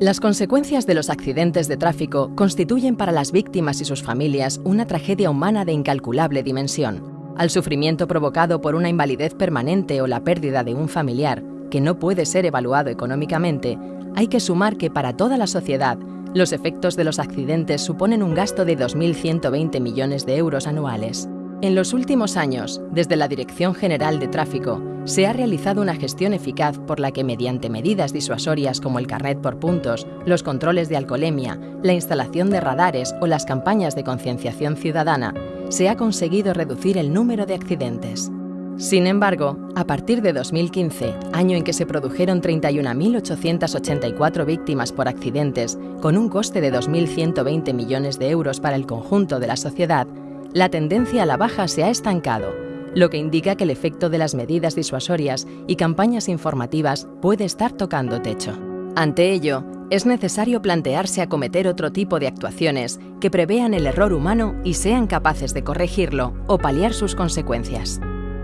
Las consecuencias de los accidentes de tráfico constituyen para las víctimas y sus familias una tragedia humana de incalculable dimensión. Al sufrimiento provocado por una invalidez permanente o la pérdida de un familiar, que no puede ser evaluado económicamente, hay que sumar que para toda la sociedad, los efectos de los accidentes suponen un gasto de 2.120 millones de euros anuales. En los últimos años, desde la Dirección General de Tráfico, se ha realizado una gestión eficaz por la que mediante medidas disuasorias como el carnet por puntos, los controles de alcoholemia, la instalación de radares o las campañas de concienciación ciudadana, se ha conseguido reducir el número de accidentes. Sin embargo, a partir de 2015, año en que se produjeron 31.884 víctimas por accidentes, con un coste de 2.120 millones de euros para el conjunto de la sociedad, la tendencia a la baja se ha estancado lo que indica que el efecto de las medidas disuasorias y campañas informativas puede estar tocando techo. Ante ello, es necesario plantearse acometer otro tipo de actuaciones que prevean el error humano y sean capaces de corregirlo o paliar sus consecuencias.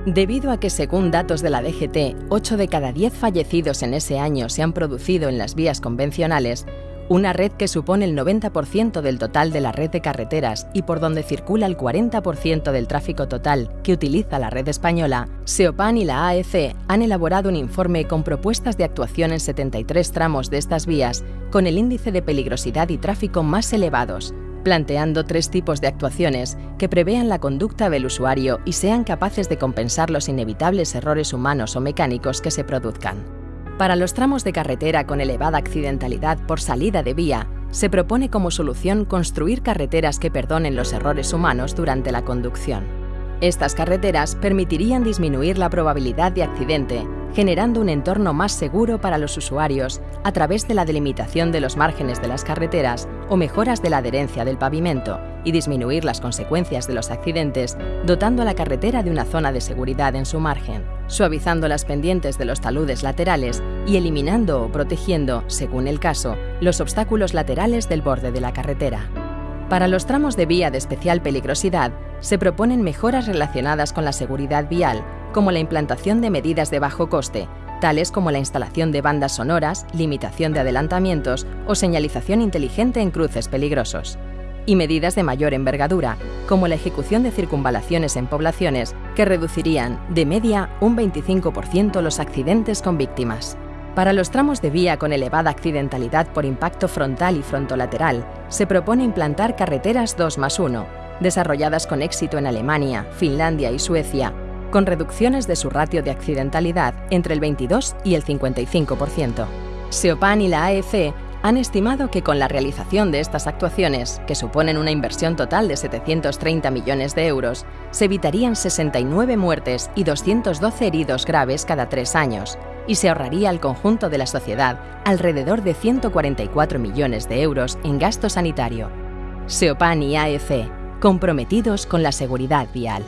Debido a que, según datos de la DGT, 8 de cada 10 fallecidos en ese año se han producido en las vías convencionales, una red que supone el 90% del total de la red de carreteras y por donde circula el 40% del tráfico total que utiliza la red española, SEOPAN y la AEC han elaborado un informe con propuestas de actuación en 73 tramos de estas vías con el índice de peligrosidad y tráfico más elevados, planteando tres tipos de actuaciones que prevean la conducta del usuario y sean capaces de compensar los inevitables errores humanos o mecánicos que se produzcan. Para los tramos de carretera con elevada accidentalidad por salida de vía, se propone como solución construir carreteras que perdonen los errores humanos durante la conducción. Estas carreteras permitirían disminuir la probabilidad de accidente generando un entorno más seguro para los usuarios a través de la delimitación de los márgenes de las carreteras o mejoras de la adherencia del pavimento y disminuir las consecuencias de los accidentes, dotando a la carretera de una zona de seguridad en su margen, suavizando las pendientes de los taludes laterales y eliminando o protegiendo, según el caso, los obstáculos laterales del borde de la carretera. Para los tramos de vía de especial peligrosidad, se proponen mejoras relacionadas con la seguridad vial, como la implantación de medidas de bajo coste, tales como la instalación de bandas sonoras, limitación de adelantamientos o señalización inteligente en cruces peligrosos. Y medidas de mayor envergadura, como la ejecución de circunvalaciones en poblaciones, que reducirían, de media, un 25% los accidentes con víctimas. Para los tramos de vía con elevada accidentalidad por impacto frontal y frontolateral, se propone implantar carreteras 2 más 1, desarrolladas con éxito en Alemania, Finlandia y Suecia, con reducciones de su ratio de accidentalidad entre el 22 y el 55%. SEOPAN y la AEC han estimado que con la realización de estas actuaciones, que suponen una inversión total de 730 millones de euros, se evitarían 69 muertes y 212 heridos graves cada tres años, y se ahorraría al conjunto de la sociedad alrededor de 144 millones de euros en gasto sanitario. SEOPAN y AEC, comprometidos con la seguridad vial.